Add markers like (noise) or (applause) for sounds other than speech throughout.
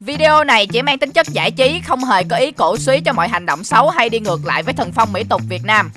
Video này chỉ mang tính chất giải trí, không hề có ý cổ suý cho mọi hành động xấu hay đi ngược lại với thần phong mỹ tục Việt Nam.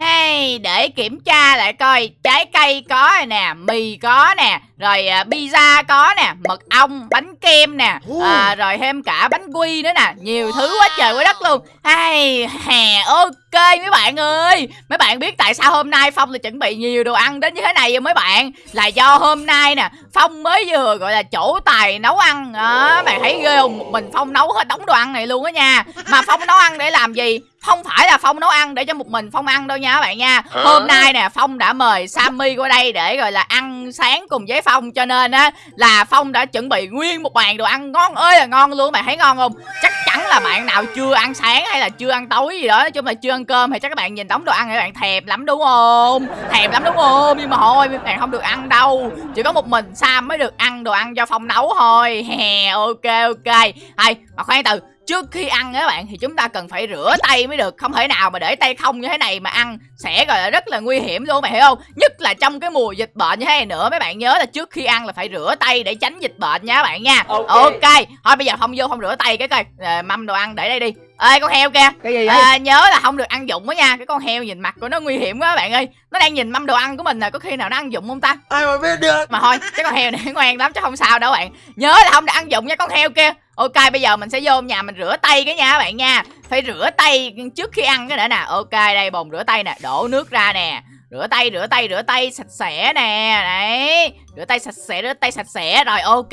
Hey, để kiểm tra lại coi trái cây có rồi nè, mì có nè, rồi à, pizza có nè, mật ong, bánh kem nè, à, rồi thêm cả bánh quy nữa nè, nhiều thứ quá trời quá đất luôn. Hey, hè, ok mấy bạn ơi. Mấy bạn biết tại sao hôm nay Phong lại chuẩn bị nhiều đồ ăn đến như thế này không mấy bạn? Là do hôm nay nè, Phong mới vừa gọi là chỗ tài nấu ăn. Đó, bạn thấy ghê không? Một mình Phong nấu hết đống đồ ăn này luôn á nha. Mà Phong nấu ăn để làm gì? không phải là phong nấu ăn để cho một mình phong ăn đâu nha các bạn nha hôm nay nè phong đã mời sammy qua đây để gọi là ăn sáng cùng với phong cho nên á là phong đã chuẩn bị nguyên một bàn đồ ăn ngon ơi là ngon luôn bạn thấy ngon không chắc chắn là bạn nào chưa ăn sáng hay là chưa ăn tối gì đó nói chung là chưa ăn cơm thì chắc các bạn nhìn đống đồ ăn thì các bạn thèm lắm đúng không? Thèm lắm đúng không? Nhưng mà thôi bạn không được ăn đâu. Chỉ có một mình sam mới được ăn đồ ăn do phong nấu thôi. Hè ok ok. Hay mà khoan từ trước khi ăn các bạn thì chúng ta cần phải rửa tay mới được. Không thể nào mà để tay không như thế này mà ăn sẽ gọi là rất là nguy hiểm luôn mày hiểu không? Nhất là trong cái mùa dịch bệnh như thế này nữa mấy bạn nhớ là trước khi ăn là phải rửa tay để tránh dịch bệnh nha các bạn nha. Ok, okay. thôi bây giờ không vô không rửa tay cái coi. À, mâm đồ ăn để đây đi ê con heo kìa. Cái gì vậy? À, nhớ là không được ăn dụng đó nha. Cái con heo nhìn mặt của nó nguy hiểm quá các bạn ơi. Nó đang nhìn mâm đồ ăn của mình nè có khi nào nó ăn dụng không ta? Ai mà biết được? Mà thôi cái con heo này (laughs) ngoan lắm chứ không sao đâu bạn. Nhớ là không được ăn dụng nha con heo kia. Ok bây giờ mình sẽ vô nhà mình rửa tay cái nha các bạn nha. Phải rửa tay trước khi ăn cái nữa nè. Ok đây bồn rửa tay nè đổ nước ra nè rửa tay rửa tay rửa tay sạch sẽ nè. Đấy rửa tay sạch sẽ rửa tay sạch sẽ. Rồi ok.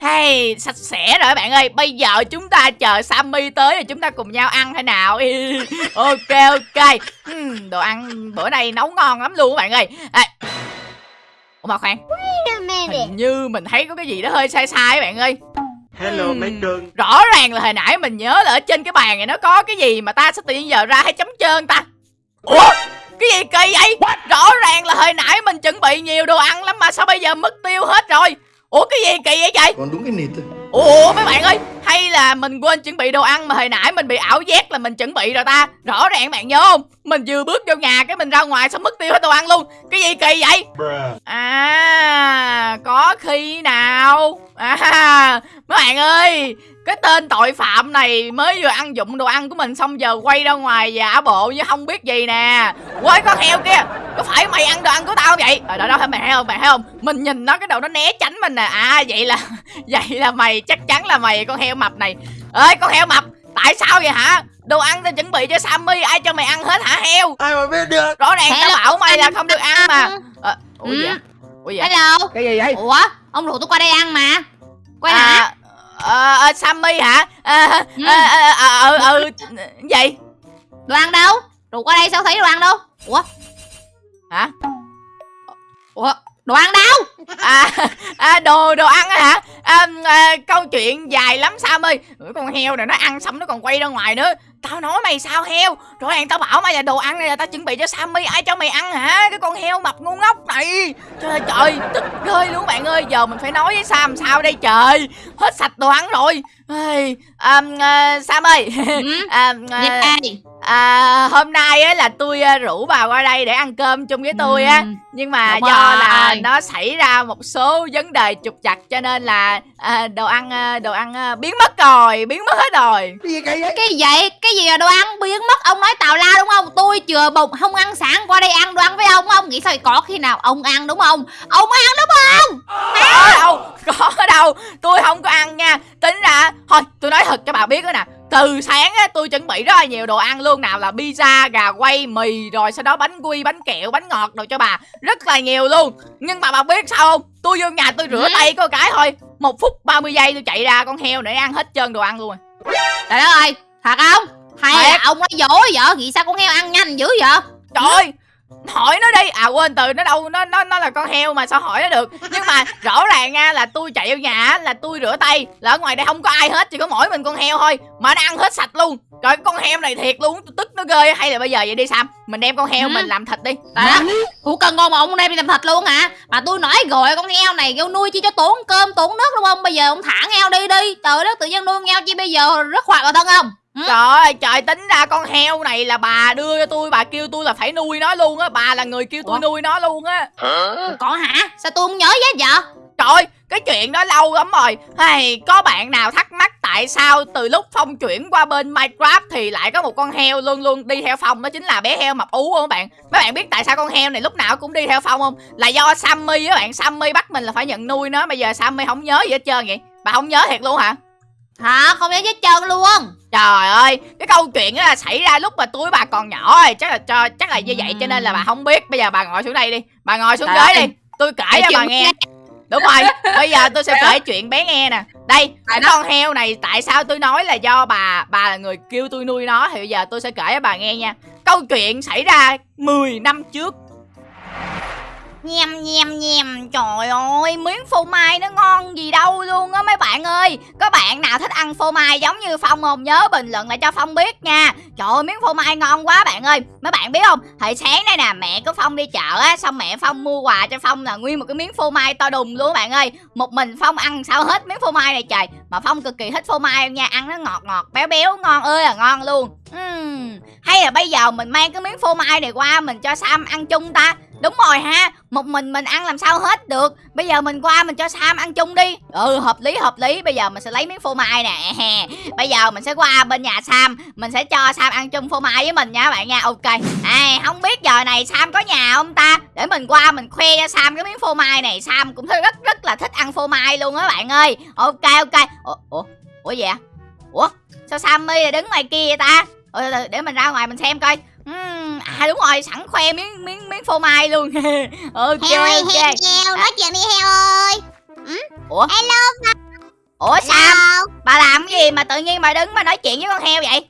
Hey sạch sẽ rồi bạn ơi. Bây giờ chúng ta chờ sammy tới rồi chúng ta cùng nhau ăn thế nào? (laughs) Ok ok. Hmm, đồ ăn bữa nay nấu ngon lắm luôn các bạn ơi. À, ủa mà khoan. Hình như mình thấy có cái gì đó hơi sai sai các bạn ơi. Hello mấy cưng. Rõ ràng là hồi nãy mình nhớ là ở trên cái bàn này nó có cái gì mà ta sẽ tự nhiên giờ ra hay chấm trơn ta? Ủa cái gì kỳ vậy? What? Rõ ràng là hồi nãy mình chuẩn bị nhiều đồ ăn lắm mà sao bây giờ mất tiêu hết rồi? Ủa cái gì kỳ vậy trời? Còn đúng cái nịt Ủa mấy bạn ơi Hay là mình quên chuẩn bị đồ ăn mà hồi nãy mình bị ảo giác là mình chuẩn bị rồi ta? Rõ ràng bạn nhớ không Mình vừa bước vô nhà cái mình ra ngoài xong mất tiêu hết đồ ăn luôn. Cái gì kỳ vậy? À Có khi nào? À Mấy bạn ơi cái tên tội phạm này mới vừa ăn dụng đồ ăn của mình xong giờ quay ra ngoài giả bộ như không biết gì nè. Quay con heo kia có phải mày ăn đồ ăn của tao không vậy? Ở đó đó mày thấy không? Mày thấy không? Mình nhìn nó cái đầu nó né tránh mình nè. À vậy là (laughs) vậy là mày chắc chắn là mày con heo mập này. Ơi con heo mập tại sao vậy hả? Đồ ăn tao chuẩn bị cho sammy ai cho mày ăn hết hả heo? Ai mà biết được? Rõ ràng tao bảo mày là không được ăn mà. à, ủa ừ. vậy? Ủa vậy? Hello. Cái gì vậy? Ủa ông rủ tôi qua đây ăn mà. Quay à, hả ờ uh, sammy hả? Ờ ờ ờ ừ gì đồ ăn đâu? Rủ qua đây sao thấy đồ ăn đâu? Ủa? Hả? Ủa đồ ăn đâu? À, à đồ đồ ăn hả? À, à, câu chuyện dài lắm sam ơi. Con heo này nó ăn xong nó còn quay ra ngoài nữa. Tao nói mày sao heo? Rõ ràng tao bảo mày là đồ ăn này là tao chuẩn bị cho sammy. Ai cho mày ăn hả? Cái con heo mập ngu ngốc này. Trời ơi trời tức ghê luôn bạn ơi. Giờ mình phải nói với sam sao đây trời? Hết sạch đồ ăn rồi. Um, uh, sam ơi. Ừ? (laughs) um, uh, à, hôm nay á là tôi uh, rủ bà qua đây để ăn cơm chung với tôi á. Ừ. nhưng mà Đúng do rồi. là nó xảy ra một số vấn đề trục chặt cho nên là uh, đồ ăn uh, đồ ăn uh, biến mất rồi biến mất hết rồi. Cái gì vậy? Cái gì vậy? Cái gì là đồ ăn biến mất? Ông nói tào la đúng không? Tôi chừa bụng không ăn sáng qua đây ăn đồ ăn với ông ông nghĩ sao có khi nào ông ăn đúng không? Ông ăn đúng không? Có đâu có đâu. Tôi không có ăn nha. Tính ra thôi tôi nói thật cho bà biết đó nè từ sáng á tôi chuẩn bị rất là nhiều đồ ăn luôn nào là pizza gà quay mì rồi sau đó bánh quy bánh kẹo bánh ngọt đồ cho bà. Rất là nhiều luôn. Nhưng mà bà biết sao không? Tôi vô nhà tôi rửa ừ. tay có cái thôi. Một phút 30 giây tôi chạy ra con heo để ăn hết trơn đồ ăn luôn rồi. Trời đất ơi thật không? Hay là ông nói dối vậy? Vì sao con heo ăn nhanh dữ vậy? Trời ơi hỏi nó đi. À quên từ nó đâu nó nó nó là con heo mà sao hỏi nó được? Nhưng mà rõ ràng nha là tôi chạy vào nhà là tôi rửa tay. Là ở ngoài đây không có ai hết chỉ có mỗi mình con heo thôi. Mà nó ăn hết sạch luôn. Trời con heo này thiệt luôn tôi tức nó ghê hay là bây giờ vậy đi sam. Mình đem con heo ừ. mình làm thịt đi. Đó. Ủa cần ngon mà ông đem đi làm thịt luôn hả? Mà tôi nói rồi con heo này kêu nuôi chi cho tốn cơm tốn nước đúng không? Bây giờ ông thả heo đi đi. Trời đất tự nhiên nuôi heo chi bây giờ rất hoạt vào thân không Trời ơi trời tính ra con heo này là bà đưa cho tôi Bà kêu tôi là phải nuôi nó luôn á Bà là người kêu tôi Ủa? nuôi nó luôn á. Còn hả? Sao tôi không nhớ gì vậy Trời cái chuyện đó lâu lắm rồi. Hay có bạn nào thắc mắc tại sao từ lúc phong chuyển qua bên minecraft thì lại có một con heo luôn luôn đi theo phong? Đó chính là bé heo mập ú không các bạn. Mấy bạn biết tại sao con heo này lúc nào cũng đi theo phong không? Là do sammy á bạn sammy bắt mình là phải nhận nuôi nó bây giờ sammy không nhớ gì hết trơn vậy. Bà không nhớ thiệt luôn hả hả không nhớ chết trơn luôn Trời ơi, cái câu chuyện đó là xảy ra lúc mà túi bà còn nhỏ rồi, chắc là cho chắc là như vậy cho nên là bà không biết. Bây giờ bà ngồi xuống đây đi, bà ngồi xuống Trời ghế đi. Tôi kể cho bà nghe. Đúng rồi, bây giờ tôi sẽ kể chuyện bé nghe nè. Đây, cái con heo này tại sao tôi nói là do bà bà là người kêu tôi nuôi nó thì bây giờ tôi sẽ kể cho bà nghe nha. Câu chuyện xảy ra 10 năm trước. Nhem nhem nhem. Trời ơi, miếng phô mai nó ngon gì đâu luôn á, mấy bạn ơi. Có bạn nào thích ăn phô mai giống như Phong không? Nhớ bình luận lại cho Phong biết nha. Trời ơi, miếng phô mai ngon quá bạn ơi. Mấy bạn biết không? Hồi sáng đây nè, mẹ của Phong đi chợ á, Xong mẹ Phong mua quà cho Phong là nguyên một cái miếng phô mai to đùng luôn bạn ơi. Một mình Phong ăn sao hết miếng phô mai này trời. Mà Phong cực kỳ thích phô mai nha, Ăn nó ngọt ngọt, béo béo, ngon ơi là ngon luôn. Uhm, Hay là bây giờ mình mang cái miếng phô mai này qua Mình cho Sam ăn chung ta. Đúng rồi ha Một mình mình ăn làm sao hết được. Bây giờ mình qua mình cho Sam ăn chung đi. Ừ hợp lý hợp lý. Bây giờ mình sẽ lấy miếng phô mai nè. (laughs) Bây giờ mình sẽ qua bên nhà Sam. Mình sẽ cho Sam ăn chung phô mai với mình nha bạn nha. Ok. À, Không biết giờ này Sam có nhà không ta? Để mình qua mình khoe cho Sam cái miếng phô mai này. Sam cũng rất rất là thích ăn phô mai luôn á bạn ơi. Ok ok. Ủa Ủa, Ủa vậy Ủa Sao Sammy lại đứng ngoài kia vậy ta? Ủa, từ, để mình ra ngoài mình xem coi. Ừm, à đúng rồi sẵn khoe miếng miếng miếng phô mai luôn. (laughs) Ok heo ơi ok. heo heo nói chuyện đi heo ơi. Ủa? hello ủa Sam hello. Bà làm cái gì mà tự nhiên bà đứng mà nói chuyện với con heo vậy?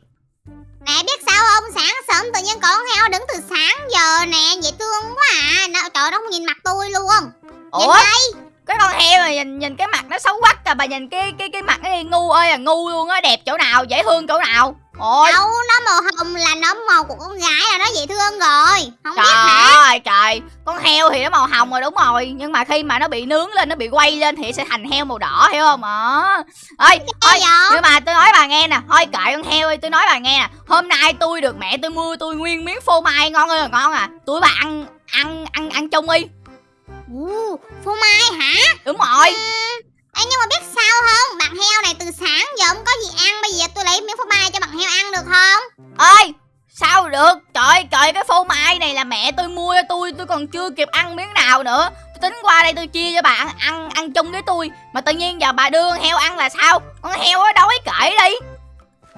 Nè biết sao không? Sáng sớm tự nhiên có con heo đứng từ sáng giờ nè dễ thương quá à. Nó, trời nó không nhìn mặt tôi luôn. Nhìn ủa? đây. Cái con heo này nhìn nhìn cái mặt nó xấu quắc à bà nhìn cái cái cái mặt nó ngu ơi là ngu luôn á đẹp chỗ nào dễ thương chỗ nào ôi. Đâu nó màu hồng là nó màu của con gái là nó dễ thương rồi. Không biết hả? Trời ơi trời. Con heo thì nó màu hồng rồi đúng rồi. Nhưng mà khi mà nó bị nướng lên nó bị quay lên thì sẽ thành heo màu đỏ hiểu không? Ờ. Ơi thôi nhưng mà tôi nói bà nghe nè. Thôi kệ con heo ơi tôi nói bà nghe nè. Hôm nay tôi được mẹ tôi mua tôi nguyên miếng phô mai ngon ơi là ngon à. Tôi bà ăn ăn ăn ăn chung đi. Ồ, phô mai hả? Đúng rồi Ê, nhưng mà biết sao không? Bạn heo này từ sáng giờ không có gì ăn bây giờ tôi lấy miếng phô mai cho bạn heo ăn được không? Ơi sao được? Trời trời cái phô mai này là mẹ tôi mua cho tôi tôi còn chưa kịp ăn miếng nào nữa. Tôi tính qua đây tôi chia cho bà ăn ăn, chung với tôi. Mà tự nhiên giờ bà đưa con heo ăn là sao? Con heo nó đói kể đi.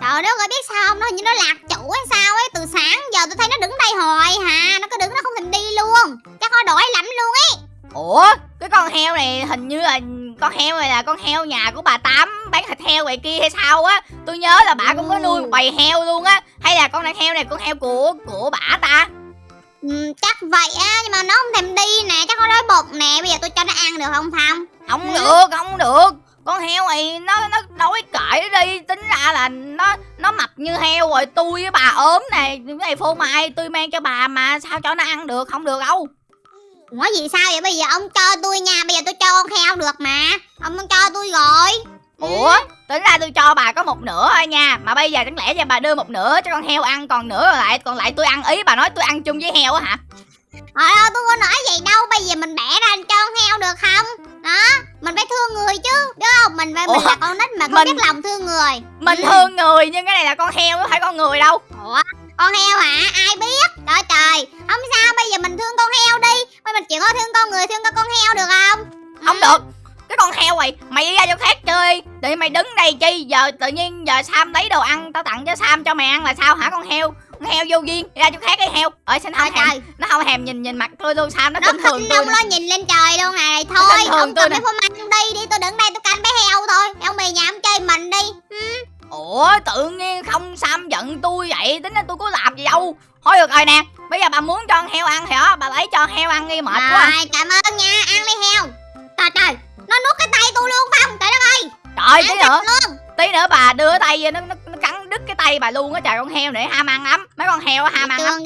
Trời đất ơi biết sao không? Nó như nó lạc chủ hay sao ấy. Từ sáng giờ tôi thấy nó đứng đây hoài hà. Nó cứ đứng nó không thèm đi luôn. Chắc nó đói lắm luôn ấy. Ủa cái con heo này hình như là con heo này là con heo nhà của bà tám bán thịt heo vậy kia hay sao á. Tôi nhớ là bà cũng có nuôi một bầy heo luôn á. Hay là con này heo này con heo của của bà ta? Ừ, Chắc vậy á Nhưng mà nó không thèm đi nè Chắc nó đói bụng nè Bây giờ tôi cho nó ăn được không Phong? Không Ừ. được không được. Con heo này nó nó đói cởi đi tính ra là nó nó mập như heo rồi. Tôi với bà ốm này cái này phô mai tôi mang cho bà mà sao cho nó ăn được không được đâu Ủa gì sao vậy? Bây giờ ông cho tôi nha. Bây giờ tôi cho con heo được mà. Ông cho tôi rồi. Ủa tính ra tôi cho bà có một nửa thôi nha. Mà bây giờ chẳng lẽ cho bà đưa một nửa cho con heo ăn còn nửa lại còn lại tôi ăn ý. Bà nói tôi ăn chung với heo á hả? Trời ơi tôi có nói vậy đâu. Bây giờ mình bẻ ra cho con heo được không? Đó Mình phải thương người chứ Đúng không? Mình phải mình là con nít mà không Mình- biết lòng thương người. mình Ừ. thương người nhưng cái này là con heo không phải con người đâu. Ủa con heo hả? Ai biết? Trời trời. Không sao bây giờ mình thương con heo đi bây mình chịu có thương con người thương con con heo được không không được. Cái con heo này mày đi ra chỗ khác chơi. Để mày đứng đây chi giờ tự nhiên giờ sam lấy đồ ăn tao tặng cho sam cho mày ăn là sao hả con heo? Con heo vô duyên đi ra chỗ khác đi heo. Ơi xin không trời. nó không thèm nhìn nhìn mặt tôi luôn sam nó nó khinh thường tôi lo nhìn lên trời luôn này thôi ông cầm cái phô mai đi đi tôi đứng đây tôi canh bé heo thôi. Ông mày nhà ông chơi mình đi. Ủa tự nhiên không sam giận tôi vậy? Tính ra tôi có làm gì đâu thôi được rồi nè. Bây giờ bà muốn cho con heo ăn thì đó bà lấy cho heo ăn đi mệt quá. Rồi cảm ơn nha. Ăn đi heo. Trời trời. Nó nuốt cái tay tôi luôn không? Trời đất ơi. Trời tí nữa. luôn. Tí nữa bà đưa tay vô nó, nó, nó cắn đứt cái tay bà luôn á. Trời con heo để ham ăn lắm. Mấy con heo ham ăn lắm.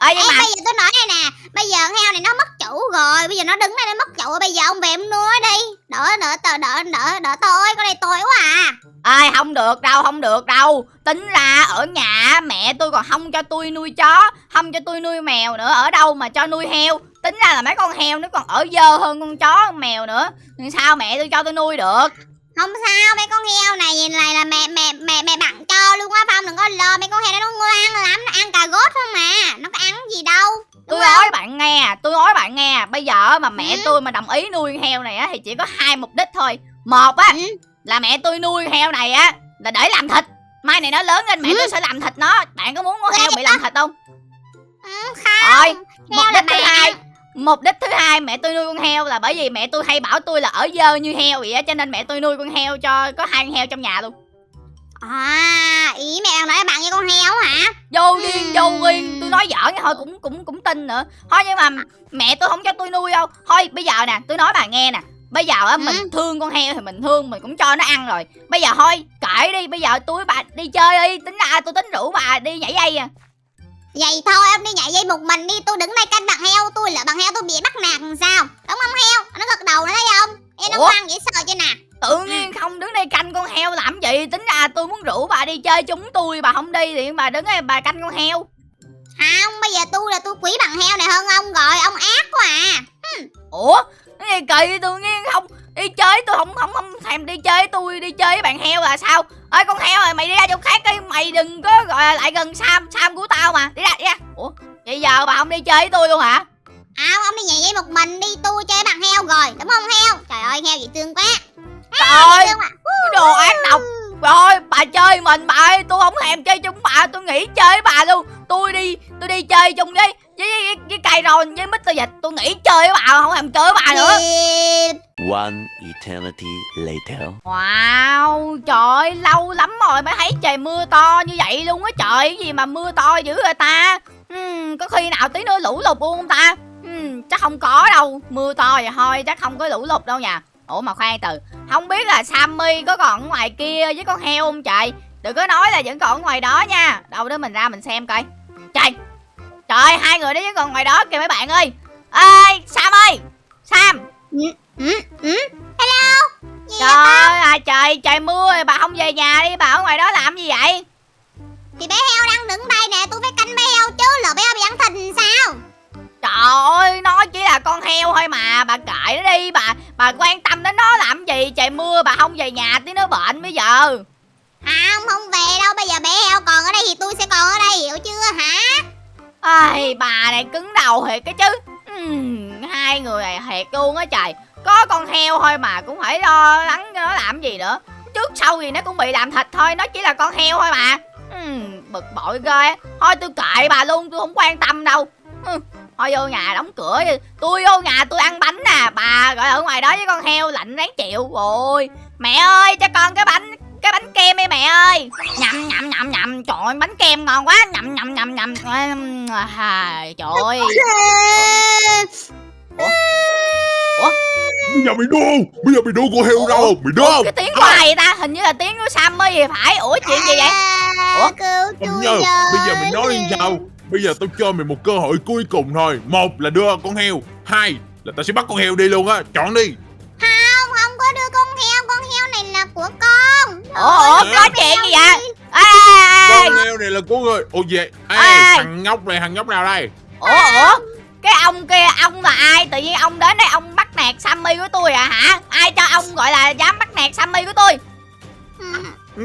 Ê, nhưng mà bây giờ tôi nói này nè Bây giờ heo này nó mất chủ rồi Bây giờ nó đứng đây nó mất chủ Bây giờ ông về ông nuôi đi. Đỡ đỡ đỡ đỡ đỡ đỡ tôi Con này tôi quá à. Ơi không được đâu không được đâu. Tính ra ở nhà mẹ tôi còn không cho tôi nuôi chó không cho tôi nuôi mèo nữa. Ở đâu mà cho nuôi heo? Tính ra là mấy con heo nó còn ở dơ hơn con chó con mèo nữa. Sao mẹ tôi cho tôi nuôi được? Không sao mấy con heo này nhìn này là mẹ mẹ mẹ mẹ bạn cho luôn á. Phong đừng có lo Mấy con heo này nó ngoan lắm Nó ăn cà rốt thôi mà Nó có ăn gì đâu nghe tôi nói bạn nghe bây giờ mà mẹ Ừ. tôi mà đồng ý nuôi con heo này á thì chỉ có hai mục đích thôi. Một á Ừ. là mẹ tôi nuôi heo này á là để làm thịt. Mai này nó lớn lên mẹ Ừ. tôi sẽ làm thịt nó. Bạn có muốn con heo bị làm thịt không? Ừ, không. Rồi mục đích thứ hai mục đích thứ hai mẹ tôi nuôi con heo là bởi vì mẹ tôi hay bảo tôi là ở dơ như heo vậy á cho nên mẹ tôi nuôi con heo cho có hai con heo trong nhà luôn À ý mẹ đang nói bạn với con heo hả? Vô Ừ. vô duyên tôi nói giỡn thôi cũng cũng cũng tin nữa. Thôi nhưng mà mẹ tôi không cho tôi nuôi đâu. Thôi bây giờ nè tôi nói bà nghe nè. Bây giờ á mình thương con heo thì mình thương mình cũng cho nó ăn rồi. Bây giờ thôi kệ đi. Bây giờ tôi với bà đi chơi đi. Tính ra tôi tính rủ bà đi nhảy dây à. Vậy thôi ông đi nhảy dây một mình đi. Tôi đứng đây canh bạn heo Tôi là bạn heo tôi bị bắt nạt làm sao? Đúng không heo? Nó gật đầu nó thấy không? Em nó ngoan dễ sợ chưa nè tự nhiên không đứng đây canh con heo làm gì? Tính ra tôi muốn rủ bà đi chơi chúng tôi bà không đi thì bà đứng đây bà canh con heo. Không bây giờ tôi là tôi quý bạn heo này hơn ông rồi Ông ác quá à. Ủa? Cái gì kỳ tự nhiên không đi chơi tôi không không không thèm đi chơi với tôi đi chơi với bạn heo là sao? Ơi con heo rồi mày đi ra chỗ khác đi mày đừng có gọi là lại gần sam sam của tao mà. Đi ra đi ra. Ủa? Vậy giờ bà không đi chơi với tôi luôn hả? À ông đi nhảy dây một mình đi Tôi chơi bạn heo rồi Đúng không heo? Trời ơi heo dễ thương quá ơi đồ ác độc rồi bà chơi mình bà ơi tôi không thèm chơi chung bà tôi nghỉ chơi với bà luôn tôi đi tôi đi chơi chung với với với, với cây ròn với mít dịch tôi nghỉ chơi với bà không thèm chơi với bà nữa One eternity later. Wow, trời ơi, lâu lắm rồi mới thấy trời mưa to như vậy luôn á trời, cái gì mà mưa to dữ vậy ta? Hmm, có khi nào tí nữa lũ lụt luôn không ta? Hmm, chắc không có đâu, mưa to vậy thôi, chắc không có lũ lụt đâu nha. Ủa mà khoan từ, không biết là Sammy có còn ở ngoài kia với con heo không trời? Đừng có nói là vẫn còn ở ngoài đó nha. Đâu đó mình ra mình xem coi. Trời, trời, hai người đó vẫn còn ngoài đó kìa mấy bạn ơi. Ê, Sam ơi, Sam, ừ, ừ. Hello Gì Trời ơi, trời, trời mưa rồi bà không về nhà đi, bà ở ngoài đó làm gì vậy? Thì bé heo đang đứng đây nè Tôi phải canh bé heo chứ Lỡ bé heo bị ăn thịt sao Trời ơi, nó chỉ là con heo thôi mà, bà kệ nó đi, bà bà quan tâm đến nó làm gì? Trời mưa bà không về nhà tí nó bệnh bây giờ. Không không về đâu Bây giờ bé heo còn ở đây thì tôi sẽ còn ở đây Hiểu chưa hả Ai, bà này cứng đầu thiệt cái chứ. Ừm, hai người này thiệt luôn á trời. Có con heo thôi mà cũng phải lo lắng cho nó làm gì nữa. Trước sau gì nó cũng bị làm thịt thôi, nó chỉ là con heo thôi mà. Ừm, bực bội ghê. Thôi tôi kệ bà luôn, tôi không quan tâm đâu. Ừm, thôi vô nhà đóng cửa đi. Tôi vô nhà tôi ăn bánh nè, bà gọi ở ngoài đó với con heo lạnh ráng chịu. Ôi, mẹ ơi, cho con cái bánh cái bánh kem đi mẹ ơi. Nhầm nhầm nhầm nhầm. Trời ơi, bánh kem ngon quá. Nhầm nhầm nhầm nhầm. À, trời ơi. Bây giờ mày đua Bây giờ mày đua con heo đâu? Mày không cái tiếng của ai ta? Hình như là tiếng của Sammy thì phải. Ủa chuyện gì vậy? À, Ủa? Cứu Không tôi nhớ. Bây giờ mày nói như sao Bây giờ tao cho mày một cơ hội cuối cùng thôi. Một là đưa con heo. Hai là tao sẽ bắt con heo đi luôn á. Chọn đi. Không không có đưa con heo. Con heo này là của con. Ủa ủa nói chuyện gì vậy? ê, Con heo này là của người. Ồ vậy? Ê Ê. thằng nhóc này thằng nhóc nào đây? Ủa ủa cái ông kia ông là ai? Tự nhiên ông đến đây ông bắt nạt Sammy của tôi à hả? Ai cho ông gọi là dám bắt nạt Sammy của tôi? Ừ.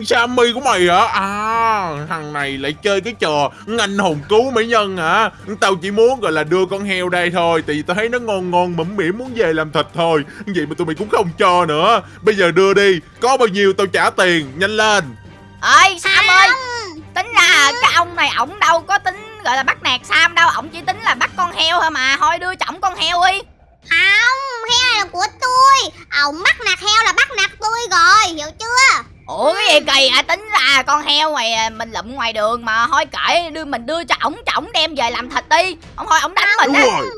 Sammy của mày hả? À thằng này lại chơi cái trò Anh hùng cứu mỹ nhân hả? Tao chỉ muốn gọi là đưa con heo đây thôi Tại vì tao thấy nó ngon ngon mẫm mỉm muốn về làm thịt thôi. Vậy mà tụi mày cũng không cho nữa. Bây giờ đưa đi Có bao nhiêu tao trả tiền Nhanh lên. Ơi Sam ơi tính ra cái ông này ổng đâu có tính gọi là bắt nạt Sam đâu ổng chỉ tính là bắt con heo thôi mà. Thôi đưa chổng con heo đi. Không heo này là của tôi. Ông bắt nạt heo là bắt nạt tôi rồi Hiểu chưa Ủa cái gì kỳ à tính ra con heo ngoài à, mình lụm ngoài đường mà. Thôi kệ đưa mình đưa cho ổng cho ổng đem về làm thịt đi. Ông thôi ổng đánh mình Đúng á. rồi.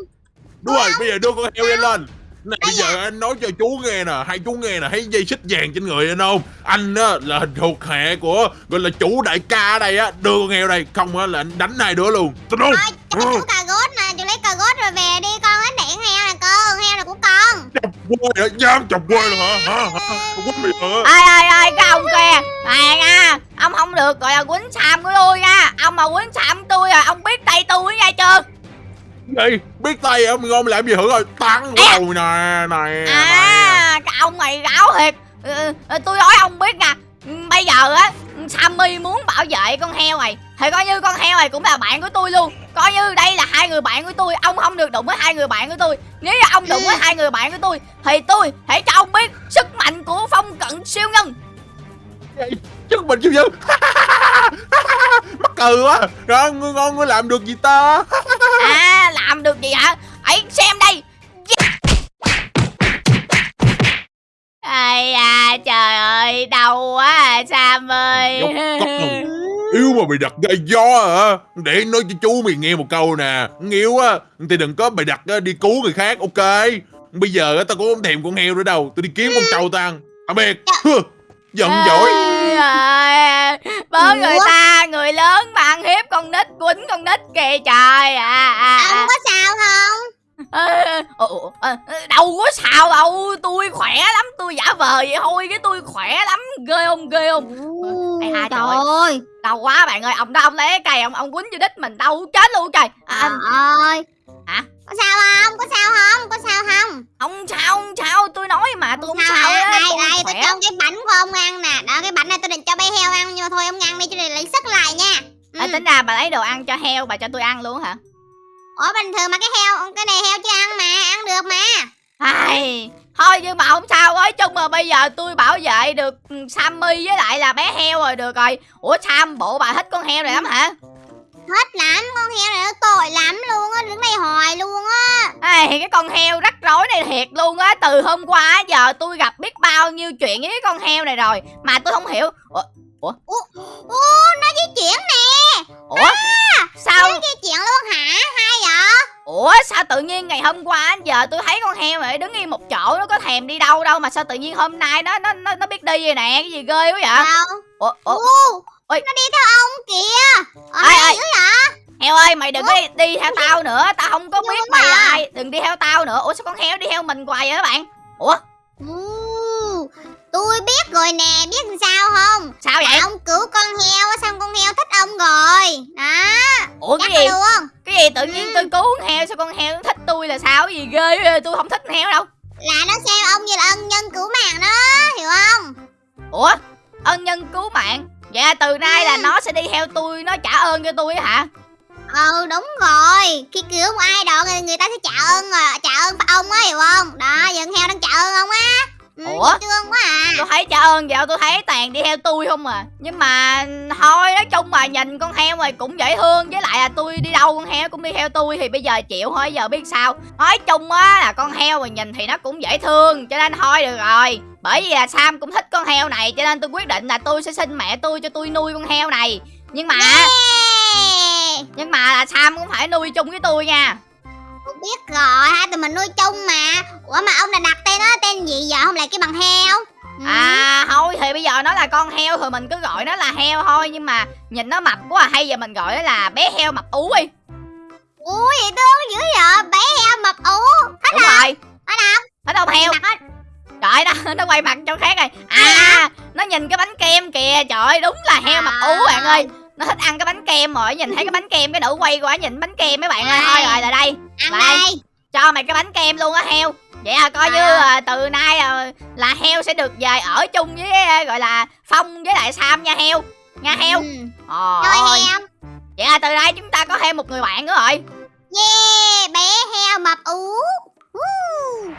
Đúng rồi bây giờ đưa con heo lên lên Này bây giờ anh nói cho chú nghe nè Hai chú nghe nè Thấy dây xích vàng trên người anh không? Anh á là thuộc hệ của Gọi là chủ đại ca ở đây á Đưa con heo đây Không á là anh đánh hai đứa luôn. Tin không Thôi, chú cà rốt nè, chú lấy cà rốt rồi về đi con ánh điện heo nè con, heo này của con. Chọc quê hả? Dám chọc quê rồi hả? Hả hả Quýnh mày hả? Ai ai ai cái ông kia này nha ông không được gọi là quýnh xàm của tôi nha ông mà quýnh xàm tôi à ông biết tay tôi nha chưa Gì Biết tay Mày ngon làm gì hử rồi vào đầu nè Này nè à cái ông này gáo thiệt. Ừ, ừ, tôi nói ông biết nha. Ừ, bây giờ á Sammy muốn bảo vệ con heo này thì coi như con heo này cũng là bạn của tôi luôn. Coi như đây là hai người bạn của tôi ông không được đụng với hai người bạn của tôi. Nếu như ông đụng với hai người bạn của tôi thì tôi hãy cho ông biết sức mạnh của phong cận siêu nhân Chứ mình chưa (laughs) chứ Mắc cười quá. Rồi ngon ngươi làm được gì ta? (laughs) À làm được gì hả? Ấy xem đây. Ai à trời ơi đau quá à sam ơi. Yêu mà mày đặt gai gió hả? Để nói cho chú mày nghe một câu nè. Nghiêu á Thì đừng có mày đặt đi cứu người khác ok? Bây giờ tao cũng không thèm con heo nữa đâu. Tôi đi kiếm con trâu tao ăn. Tạm biệt Hừ, Giận dỗi Bớ người ta Người lớn mà ăn hiếp con nít Quýnh con nít kìa trời à, à, Ông à. có sao không? Ồ, đâu có sao đâu tôi khỏe lắm tôi giả vờ vậy thôi cái tôi khỏe lắm ghê không ghê không Ây da, trời trời ơi, đau quá bạn ơi ông đó ông lấy cái cây ông ông quýnh vô đít mình đau chết luôn trời à, trời ơi. Hả? Có sao không? Có sao không? Có sao không? ông sao ông sao cho cái bánh của ông ăn nè. Đó, cái bánh này tôi định cho bé heo ăn nhưng mà thôi ông ăn đi cho để lấy sức lại nha. Ừ. à, tính ra bà lấy đồ ăn cho heo bà cho tôi ăn luôn hả Ủa bình thường mà cái heo, cái này heo chưa ăn mà, ăn được mà. Ai, thôi nhưng mà không sao nói chung mà bây giờ tôi bảo vệ được ừ, Sammy với lại là bé heo rồi được rồi Ủa Sam bộ bà thích con heo này lắm hả Hết lắm, con heo này nó tội lắm luôn á, đứng đây hoài luôn á. Ai, cái con heo rắc rối này thiệt luôn á Từ hôm qua giờ tôi gặp biết bao nhiêu chuyện với cái con heo này rồi Mà tôi không hiểu Ủa, Ô, nó di chuyển nè, ủa sao nó di chuyển luôn hả? Hay vậy? Ủa sao tự nhiên ngày hôm qua giờ tôi thấy con heo này đứng yên một chỗ Nó có thèm đi đâu đâu mà sao tự nhiên hôm nay nó nó nó, nó biết đi vậy nè Cái gì ghê quá vậy Đâu? Ủa, ủa Ô, Ôi. nó đi theo ông kìa. Ở Ai, ai? dữ vậy? Heo ơi mày đừng có đi, đi theo tao nữa Tao không có biết mày là ai Đừng đi theo tao nữa Ủa sao con heo đi theo mình hoài vậy các bạn Ủa tôi biết rồi nè, biết làm sao không? sao vậy Ông cứu con heo á, xong con heo thích ông rồi. Đó, Ủa chắc cái gì luôn. Cái gì tự nhiên tôi cứu con heo Sao con heo nó thích tôi là sao Cái gì ghê vậy? Tôi không thích con heo đâu Là nó xem ông như là ân nhân cứu mạng đó, hiểu không? Ủa ân nhân cứu mạng Vậy là từ nay là Ừ. nó sẽ đi theo tôi Nó trả ơn cho tôi á hả Ừ, đúng rồi. Khi cứu một ai đó người, ta sẽ trả ơn rồi, trả ơn ông á, hiểu không? Đó, giờ con heo đang trả ơn ông á. Ừ, Ủa? thương quá à. Tôi thấy trả ơn vậy tôi thấy toàn đi theo tôi không à Nhưng mà thôi nói chung mà nhìn con heo này cũng dễ thương Với lại là tôi đi đâu con heo cũng đi theo tôi Thì bây giờ chịu thôi giờ biết sao Nói chung á là con heo mà nhìn thì nó cũng dễ thương Cho nên thôi được rồi Bởi vì là Sam cũng thích con heo này Cho nên tôi quyết định là tôi sẽ xin mẹ tôi cho tôi nuôi con heo này Nhưng mà Yeah. Nhưng mà là Sam cũng phải nuôi chung với tôi nha Tôi biết rồi, hai tụi mình nuôi chung mà. Ủa mà ông đã đặt tên nó tên gì giờ không lại cái bằng heo? Ừ. À thôi thì bây giờ nó là con heo Thì mình cứ gọi nó là heo thôi Nhưng mà nhìn nó mập quá à. Hay giờ mình gọi nó là bé heo mập ú đi Ui, vậy thương dữ vậy, bé heo mập ú. Thích Đúng rồi Ở đâu? Thích không heo Trời nó nó quay mặt cho khác rồi. À nó nhìn cái bánh kem kìa. Trời ơi đúng là heo mập ú bạn ơi. Nó thích ăn cái bánh kem rồi Nhìn thấy cái bánh kem cái nữ quay qua nhìn bánh kem mấy bạn ơi. Thôi rồi là đây. Ăn đây. cho mày cái bánh kem luôn á heo. Vậy là coi như À. à, từ nay à, là heo sẽ được về ở chung với à, gọi là Phong với lại Sam nha heo. Nha heo. Ừ. Trời Rồi ơi. heo. Vậy là từ nay chúng ta có thêm một người bạn nữa rồi. Yeah, bé heo mập ú. Uh.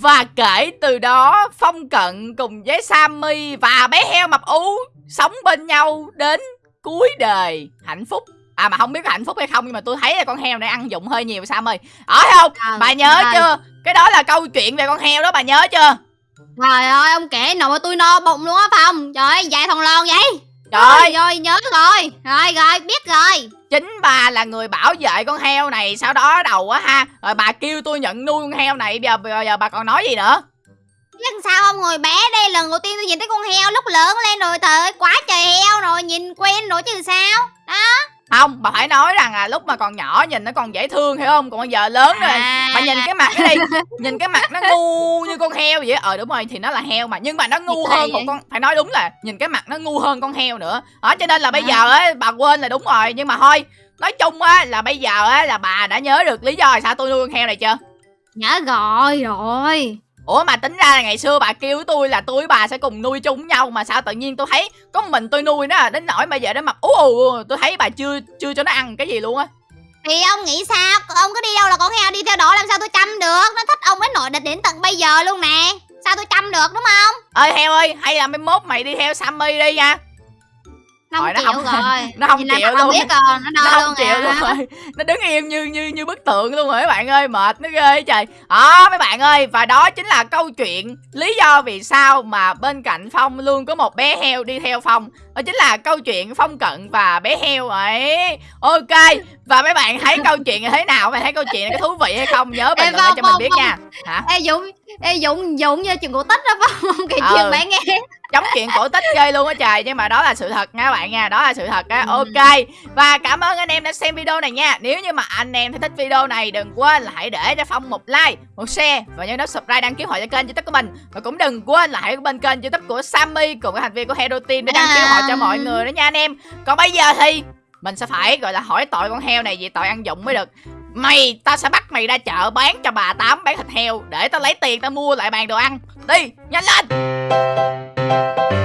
Và kể từ đó Phong Cận cùng với Sammy và bé heo mập ú Sống bên nhau đến cuối đời. Hạnh phúc. À mà không biết có hạnh phúc hay không Nhưng mà tôi thấy là con heo này ăn dụng hơi nhiều Sam ơi Ở không? Trời Bà nhớ chưa? Cái đó là câu chuyện về con heo đó bà nhớ chưa? Trời ơi ông kể nồi tôi no bụng luôn á Phong. Trời ơi dài thằng lon vậy. Trời. Ơi, rồi nhớ rồi. Rồi rồi biết rồi chính bà là người bảo vệ con heo này Sau đó đầu á ha Rồi bà kêu tôi nhận nuôi con heo này Bây giờ, bây giờ bà còn nói gì nữa? Lần sao không ngồi bé đây lần đầu tiên tôi nhìn thấy con heo lúc lớn lên rồi trời ơi quá trời heo rồi nhìn quen rồi chứ sao? Đó. Không, bà phải nói rằng là lúc mà còn nhỏ nhìn nó còn dễ thương hiểu không? Còn bây giờ lớn rồi. À. Bà nhìn cái mặt nó đi Nhìn cái mặt nó ngu như con heo vậy Ờ đúng rồi thì nó là heo mà Nhưng mà nó ngu hơn một vậy? con Phải nói đúng là nhìn cái mặt nó ngu hơn con heo nữa. Đó cho nên là bây giờ á bà quên là đúng rồi Nhưng mà thôi Nói chung á là bây giờ á là bà đã nhớ được lý do sao tôi nuôi con heo này chưa? Nhớ rồi rồi Ủa mà tính ra là ngày xưa bà kêu tôi là tôi với bà sẽ cùng nuôi chung nhau Mà sao tự nhiên tôi thấy có mình tôi nuôi nó à, đến nỗi bây giờ nó mập ú ù Tôi thấy bà chưa chưa cho nó ăn cái gì luôn á. Thì ông nghĩ sao? Ông cứ đi đâu là con heo đi theo đó làm sao tôi chăm được? Nó thích ông đến nội định đến tận bây giờ luôn nè. Sao tôi chăm được đúng không? Ơi heo ơi hay là mai mốt mày đi theo Sammy đi nha nó Rồi, nó không- rồi. (laughs) nó không Nhìn chịu luôn. biết rồi nó không luôn chịu à. luôn rồi. Nó đứng im như như như bức tượng luôn rồi các bạn ơi mệt nó ghê trời. Đó mấy bạn ơi và đó chính là câu chuyện lý do vì sao mà bên cạnh phong luôn có một bé heo đi theo phong. Đó chính là câu chuyện phong cận và bé heo ấy. Ok và mấy bạn thấy câu chuyện này thế nào? Bạn thấy câu chuyện này có thú vị hay không? Nhớ bình luận cho mình biết nha. Hả? Ê dũng ê dũng dũng như chuyện cổ tích đó phải không? Kể Ờ. chuyện bạn nghe. Giống chuyện cổ tích ghê luôn á trời nhưng mà đó là sự thật nha các bạn nha đó là sự thật á. Ok và cảm ơn anh em đã xem video này nha. Nếu như mà anh em thấy thích video này đừng quên là hãy để cho phong một like một share và nhớ nút subscribe đăng ký hội cho kênh youtube của mình. Và cũng đừng quên là hãy bên kênh youtube của sammy cùng các thành viên của hero team để đăng ký hội cho mọi người đó nha anh em. Còn bây giờ thì mình sẽ phải gọi là hỏi tội con heo này vì tội ăn dụng mới được mày, tao sẽ bắt mày ra chợ bán cho bà tám bán thịt heo, để tao lấy tiền tao mua lại bàn đồ ăn. Đi, nhanh lên!